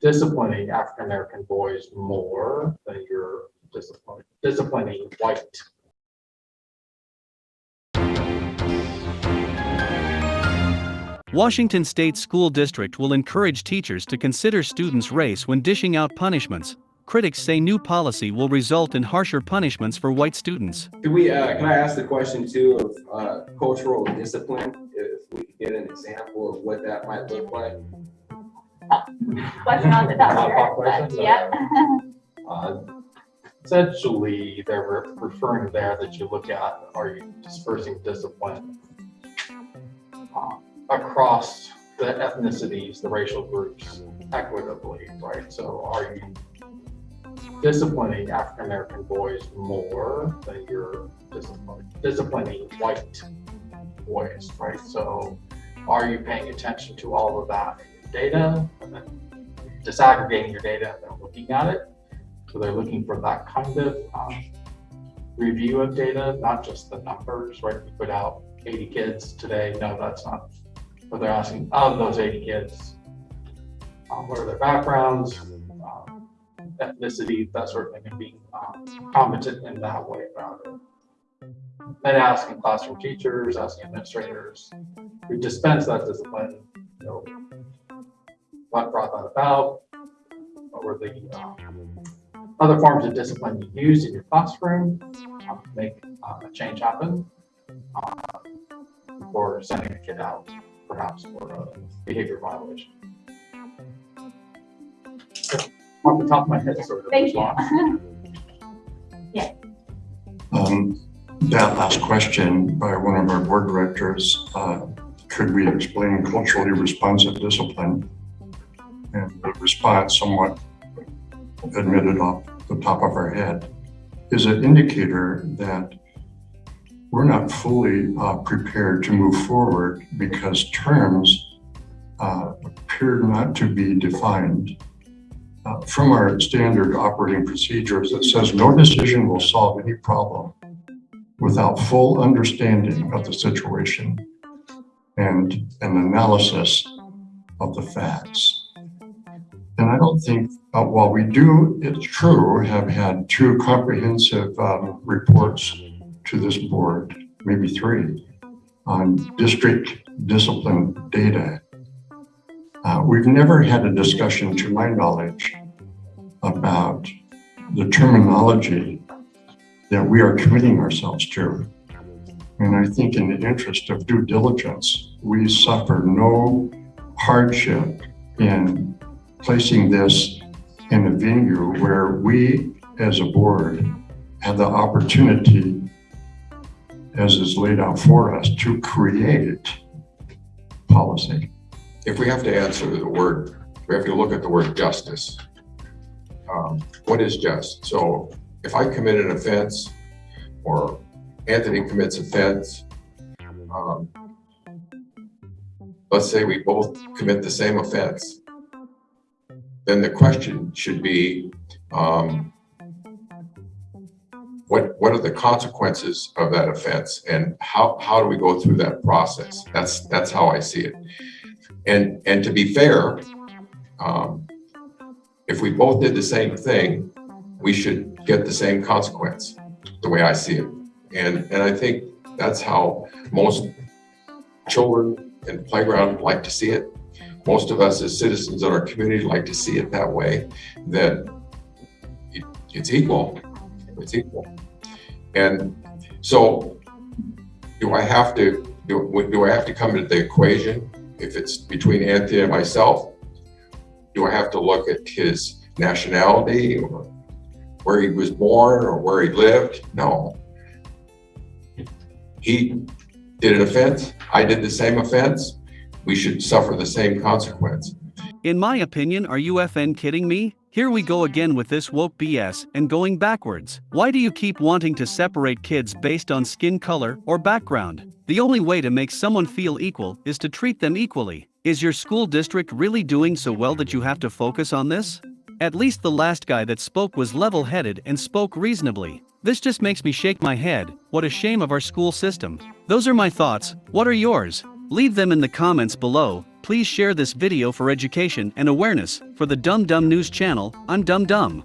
disciplining African American boys more than you're disciplining, disciplining white. Washington State School District will encourage teachers to consider students' race when dishing out punishments. Critics say new policy will result in harsher punishments for white students. Could we, uh, can I ask the question too of, uh, cultural discipline? If we could get an example of what that might look like? Question on the top Pop- pop here. questions? Yep. Uh, Essentially, they're referring there that you look at, are you dispersing discipline uh, across the ethnicities, the racial groups equitably, right? So are you disciplining African American boys more than you're disciplining, disciplining white boys, right? So are you paying attention to all of that data then disaggregating your data and then looking at it? So they're looking for that kind of um, review of data, not just the numbers, right? You put out 80 kids today. No, that's not what they're asking. Of those 80 kids, um, what are their backgrounds, um, ethnicity, that sort of thing, and being um, competent in that way about it. And asking classroom teachers, asking administrators who dispense that discipline, you know, what brought that about? What were the um, other forms of discipline you used in your classroom uh, to make uh, a change happen? uh, Or sending a kid out, perhaps for a behavior violation. Off the top of my head, sort of Thank you. response. Um, That last question by one of our board directors, uh, could we explain culturally responsive discipline? And the response somewhat admitted off the top of our head is an indicator that we're not fully uh, prepared to move forward because terms uh, appear not to be defined uh, from our standard operating procedures that says no decision will solve any problem without full understanding of the situation and an analysis of the facts. And I don't think, uh, while we do, it's true, have had two comprehensive um, reports to this board, maybe three, on district discipline data. Uh, we've never had a discussion, to my knowledge, about the terminology that we are committing ourselves to. And I think in the interest of due diligence, we suffer no hardship in placing this in a venue where we, as a board, have the opportunity, as is laid out for us, to create policy. if we have to answer the word, we have to look at the word justice. Um, What is just? So if I commit an offense or Anthony commits an offense, um, let's say we both commit the same offense, then the question should be, um, what, what are the consequences of that offense and how, how do we go through that process? That's, that's how I see it. And, and to be fair, um, if we both did the same thing, we should get the same consequence, the way I see it. And, and I think that's how most children in playground like to see it. Most of us as citizens in our community like to see it that way, that it, it's equal, it's equal. And so do I have to, do, do I have to come into the equation if it's between Anthony and myself, do I have to look at his nationality or where he was born or where he lived? No. He did an offense, I did the same offense, we should suffer the same consequence. In my opinion, are you FN kidding me? Here we go again with this woke BS and going backwards. Why do you keep wanting to separate kids based on skin color or background? The only way to make someone feel equal is to treat them equally. Is your school district really doing so well that you have to focus on this? At least the last guy that spoke was level headed and spoke reasonably. This just makes me shake my head. What a shame of our school system. Those are my thoughts. What are yours? Leave them in the comments below. please share this video for education and awareness for the Dum Dum News channel. I'm Dum Dum.